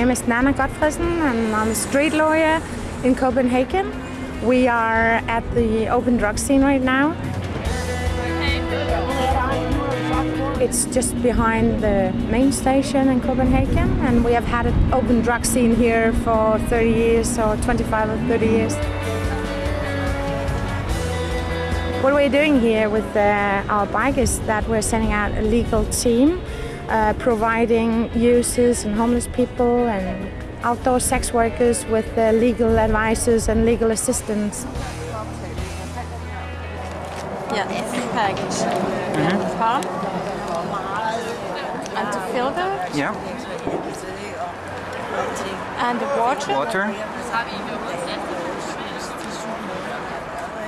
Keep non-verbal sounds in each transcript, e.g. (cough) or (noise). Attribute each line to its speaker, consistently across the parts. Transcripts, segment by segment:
Speaker 1: My name is Nanna Gotfredsen and I'm a street lawyer in Copenhagen. We are at the open drug scene right now. It's just behind the main station in Copenhagen and we have had an open drug scene here for 30 years or 25 or 30 years. What we're doing here with uh, our bike is that we're sending out a legal team uh, providing users and homeless people and outdoor sex workers with uh, legal advices and legal assistance.
Speaker 2: Yeah, package. Mm-hmm. Palm and the filter.
Speaker 3: Yeah.
Speaker 2: And the water.
Speaker 3: Water.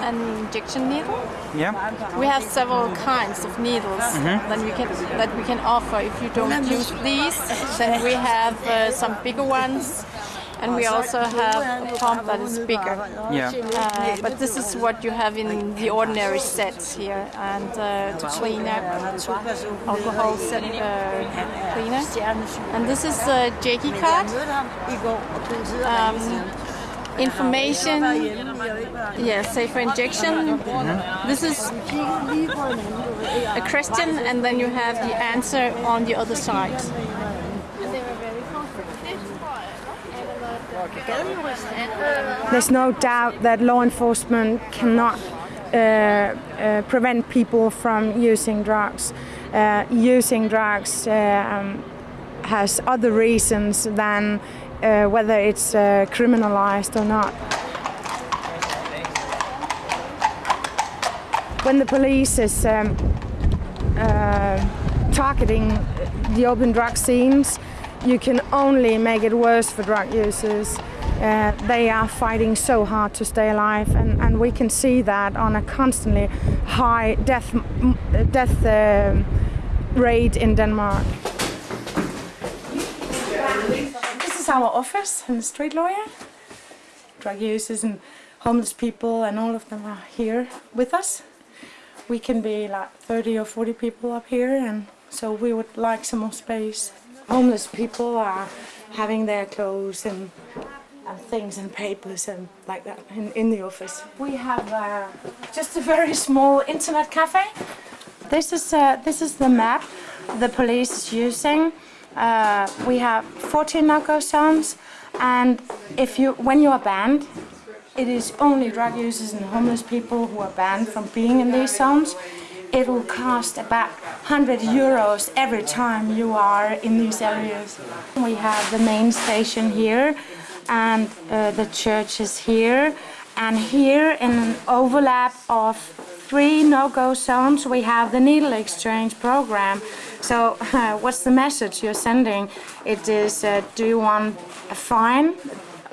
Speaker 2: An injection needle.
Speaker 3: Yeah.
Speaker 2: We have several kinds of needles mm -hmm. that we can that we can offer. If you don't use these, then we have uh, some bigger ones and we also have a pump that is bigger.
Speaker 3: Yeah.
Speaker 2: Uh, but this is what you have in the ordinary sets here, and uh, to clean up alcohol set uh, cleaner. And this is a Jakey card. Um, information, yeah, safer injection. Mm -hmm. This is a question, and then you have the answer on the other side.
Speaker 1: There's no doubt that law enforcement cannot uh, uh, prevent people from using drugs. Uh, using drugs um, has other reasons than uh, whether it's uh, criminalized or not. When the police is um, uh, targeting the open drug scenes, you can only make it worse for drug users. Uh, they are fighting so hard to stay alive, and, and we can see that on a constantly high death death uh, rate in Denmark. This is our office and the street lawyer. Drug users and homeless people and all of them are here with us. We can be like 30 or 40 people up here and so we would like some more space homeless people are having their clothes and, and things and papers and like that in, in the office. We have uh, just a very small internet cafe. This is, uh, this is the map the police is using. Uh, we have 14 no-go zones and if you, when you are banned, it is only drug users and homeless people who are banned from being in these zones it will cost about 100 euros every time you are in these areas. We have the main station here and uh, the church is here and here in an overlap of three no-go zones we have the needle exchange program. So uh, (laughs) what's the message you're sending? It is uh, do you want a fine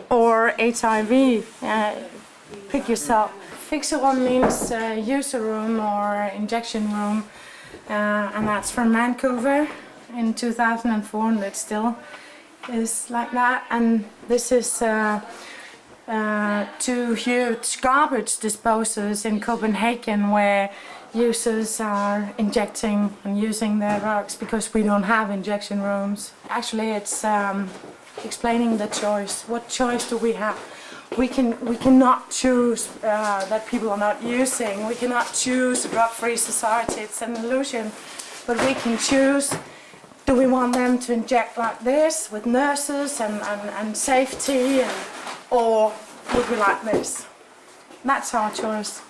Speaker 1: or HIV? Uh, pick yourself. Fixerum means uh, user room or injection room uh, and that's from Vancouver in 2004 and it still is like that and this is uh, two huge garbage disposals in Copenhagen where users are injecting and using their drugs because we don't have injection rooms. Actually it's um, explaining the choice. What choice do we have? we can we cannot choose uh, that people are not using. We cannot choose a drug-free society. It's an illusion. But we can choose. Do we want them to inject like this with nurses and, and, and safety, and, or would we like this? That's our choice.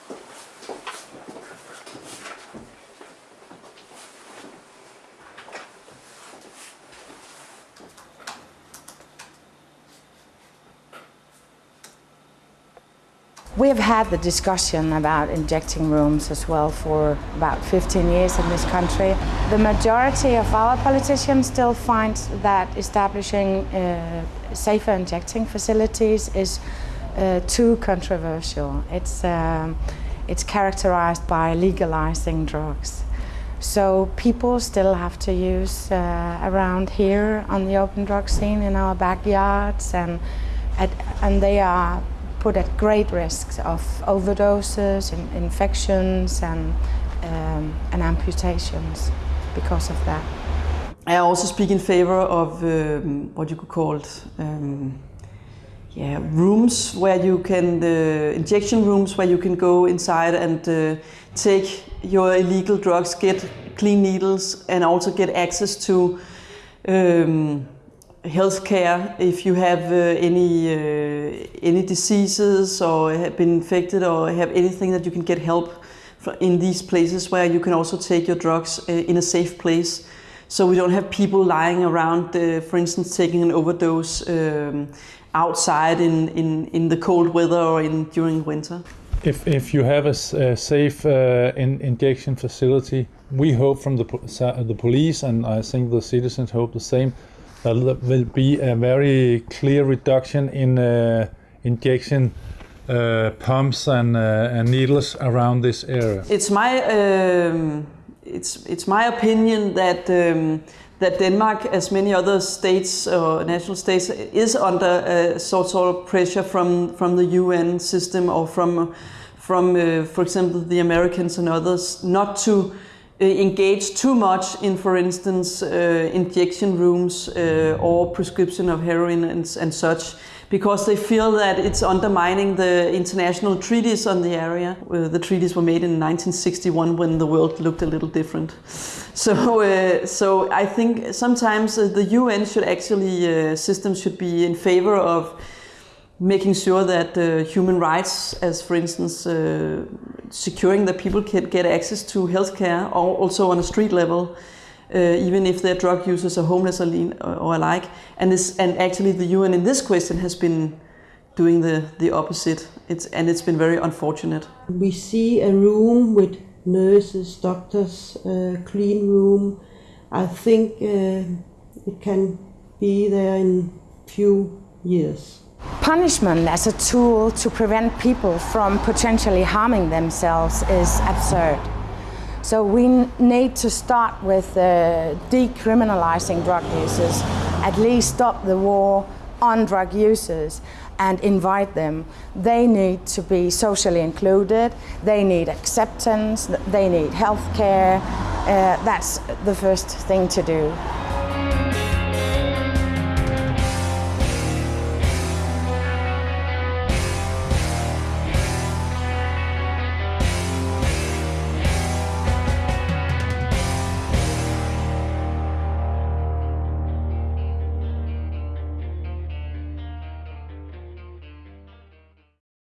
Speaker 1: We have had the discussion about injecting rooms as well for about 15 years in this country. The majority of our politicians still find that establishing uh, safer injecting facilities is uh, too controversial. It's, um, it's characterized by legalizing drugs. So people still have to use uh, around here on the open drug scene in our backyards and, at, and they are put at great risk of overdoses and infections and, um, and amputations because of that.
Speaker 3: I also speak in favor of um, what you could call um, yeah, rooms where you can, the injection rooms where you can go inside and uh, take your illegal drugs, get clean needles, and also get access to um, health care if you have uh, any uh, any diseases or have been infected or have anything that you can get help in these places where you can also take your drugs uh, in a safe place. So we don't have people lying around, uh, for instance, taking an overdose um, outside in, in, in the cold weather or in during winter.
Speaker 4: If, if you have a safe uh, in, injection facility, we hope from the, the police and I think the citizens hope the same, there will be a very clear reduction in uh, injection uh, pumps and, uh, and needles around this area.
Speaker 3: It's my um, it's it's my opinion that um, that Denmark, as many other states or national states, is under a sort of pressure from from the UN system or from from uh, for example the Americans and others not to uh, engage too much in, for instance, uh, injection rooms uh, or prescription of heroin and, and such, because they feel that it's undermining the international treaties on the area. Uh, the treaties were made in 1961 when the world looked a little different. (laughs) So, uh, so I think sometimes uh, the UN should actually uh, system should be in favor of making sure that uh, human rights, as for instance, uh, securing that people can get access to healthcare, or also on a street level, uh, even if they're drug users or homeless or, lean, or, or alike. And this, and actually, the UN in this question has been doing the, the opposite. It's, and it's been very unfortunate.
Speaker 5: We see a room with nurses, doctors, uh, clean room. I think uh, it can be there in few years.
Speaker 1: Punishment as a tool to prevent people from potentially harming themselves is absurd. So we need to start with uh, decriminalizing drug users, at least stop the war on drug users and invite them. They need to be socially included, they need acceptance, they need health care. Uh, that's the first thing to do.